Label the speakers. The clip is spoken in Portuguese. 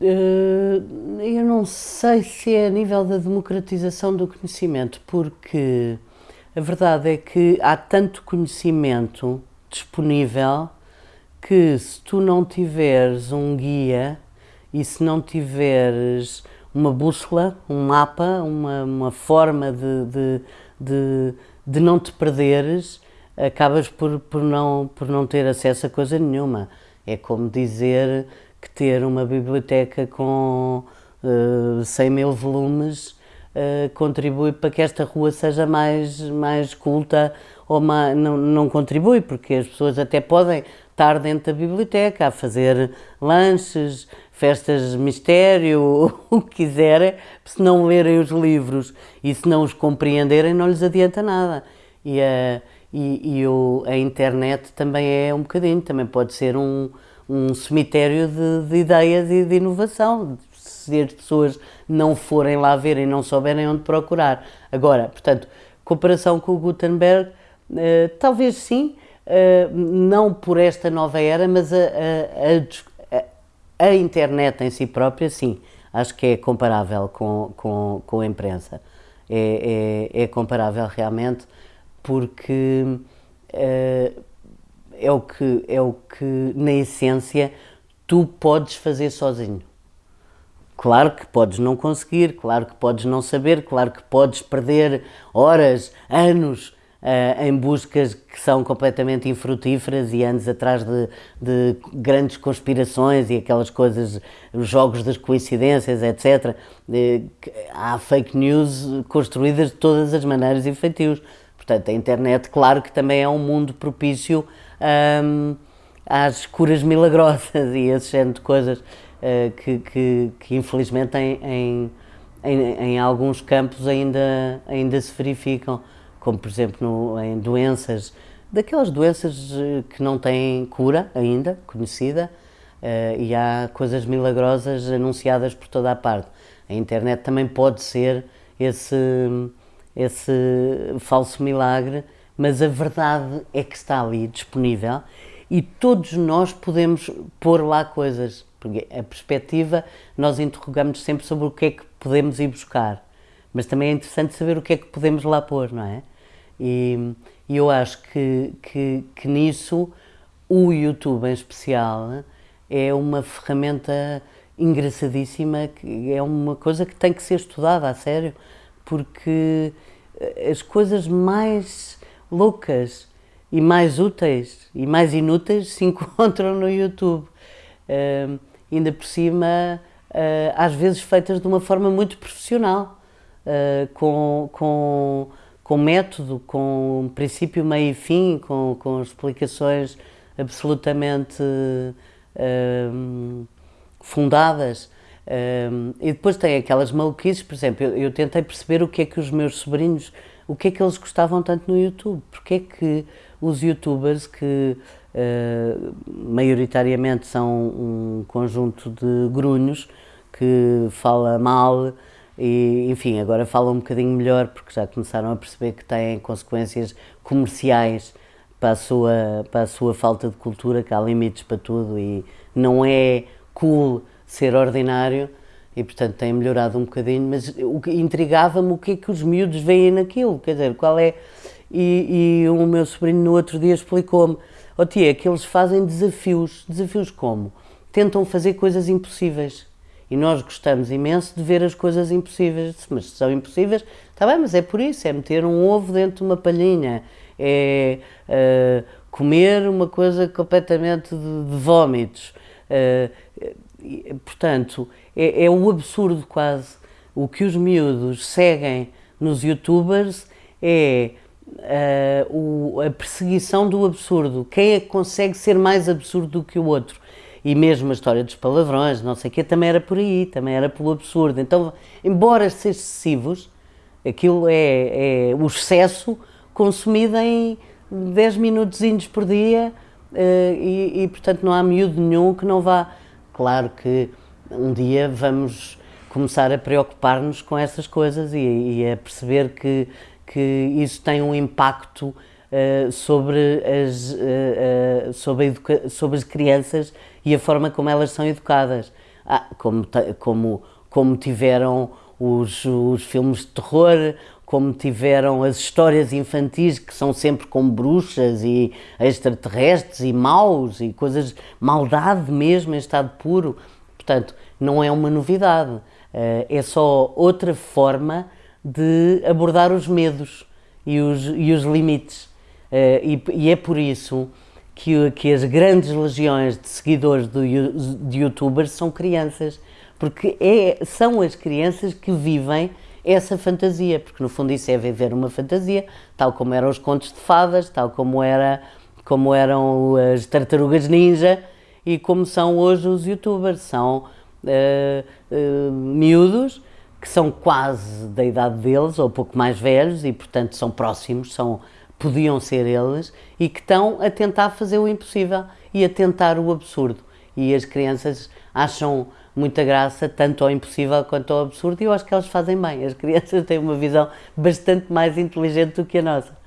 Speaker 1: Eh, eu não sei se é a nível da democratização do conhecimento, porque a verdade é que há tanto conhecimento disponível que se tu não tiveres um guia e se não tiveres uma bússola, um mapa, uma, uma forma de, de, de, de não te perderes, acabas por, por, não, por não ter acesso a coisa nenhuma. É como dizer que ter uma biblioteca com uh, eh, 100 mil volumes uh, contribui para que esta rua seja mais, mais culta ou mais, não, não contribui, porque as pessoas até podem estar dentro da biblioteca a fazer lanches, festas de mistério, o que quiserem, se não lerem os livros e se não os compreenderem não lhes adianta nada. E e, e o, a internet também é um bocadinho, também pode ser um, um cemitério de, de, ideias e de inovação, se as pessoas não forem lá ver e não souberem onde procurar. Agora, portanto, comparação com o Gutenberg, uh, talvez sim, uh, não por esta nova era, mas a, a, a, a, internet em si própria, sim, acho que é comparável com, com, com a imprensa. É, é, é comparável realmente, porque uh, é o que, é o que na essência, tu podes fazer sozinho. Claro que podes não conseguir, claro que podes não saber, claro que podes perder horas, anos uh, em buscas que são completamente infrutíferas e anos atrás de, de, grandes conspirações e aquelas coisas, os jogos das coincidências, etc. Uh, há fake news construídas de todas as maneiras e feitios. Portanto, a internet, claro que também é um mundo propício um, às curas milagrosas e esse género de coisas uh, que, que, que, infelizmente em, em, em, em, alguns campos ainda, ainda se verificam, como por exemplo no, em doenças, daquelas doenças eh, que não têm cura ainda, conhecida, uh, e há coisas milagrosas anunciadas por toda a parte. A internet também pode ser esse, esse falso milagre mas a verdade é que está ali disponível e todos nós podemos pôr lá coisas, porque a perspectiva nós interrogamos sempre sobre o que é que podemos ir buscar, mas também é interessante saber o que é que podemos lá pôr, não é? E, e eu acho que, que, que nisso o YouTube em especial é uma ferramenta engraçadíssima, é uma coisa que tem que ser estudada a sério, porque as coisas mais loucas e mais úteis e mais inúteis se encontram no YouTube. Uh, ainda por cima, uh, às vezes feitas de uma forma muito profissional, uh, com, com, com método, com princípio, meio e fim, com, com explicações absolutamente fundadas. E depois tem aquelas maluquices, por exemplo, eu, eu tentei perceber o que é que os meus sobrinhos o que é que eles gostavam tanto no YouTube, porque é que os youtubers que uh, maioritariamente são um conjunto de grunhos que fala mal e enfim, agora falam um bocadinho melhor porque já começaram a perceber que têm consequências comerciais para a sua, para a sua falta de cultura, que há limites para tudo e não é cool ser ordinário, e portanto tem melhorado um bocadinho, mas o que intrigava-me o que é que os miúdos veem naquilo, quer dizer, qual é... E, e o meu sobrinho no outro dia explicou-me, oh tia, que eles fazem desafios, desafios como? Tentam fazer coisas impossíveis, e nós gostamos imenso de ver as coisas impossíveis, mas se são impossíveis, está bem, mas é por isso, é meter um ovo dentro de uma palhinha, é uh, comer uma coisa completamente de, de vómitos, uh, portanto, é, é o absurdo quase. O que os miúdos seguem nos youtubers é uh, o, a perseguição do absurdo. Quem é que consegue ser mais absurdo do que o outro? E mesmo a história dos palavrões, não sei o quê, também era por aí, também era pelo absurdo. Então, embora sejam excessivos, aquilo é, é o excesso consumido em 10 minutos por dia uh, e, e, portanto, não há miúdo nenhum que não vá. Claro que um dia vamos começar a preocupar-nos com essas coisas e, e, a perceber que, que isso tem um impacto uh, sobre, as, uh, uh, sobre, sobre as crianças e a forma como elas são educadas. ah, como, como, como tiveram os, os filmes de terror, como tiveram as histórias infantis que são sempre com bruxas e extraterrestres e maus e coisas, maldade mesmo em estado puro. Portanto, não é uma novidade, eh, é só outra forma de abordar os medos e os, e os limites. Eh, e, e é por isso que, que as grandes legiões de seguidores do, de youtubers são crianças, porque é, são as crianças que vivem essa fantasia, porque no fundo isso é viver uma fantasia, tal como eram os contos de fadas, tal como, era, como eram as tartarugas ninja e como são hoje os youtubers, são uh, uh, miúdos que são quase da idade deles ou pouco mais velhos e portanto são próximos, são, podiam ser eles e que estão a tentar fazer o impossível e a tentar o absurdo. E as crianças acham muita graça, tanto ao impossível quanto ao absurdo, e eu acho que elas fazem bem. As crianças têm uma visão bastante mais inteligente do que a nossa.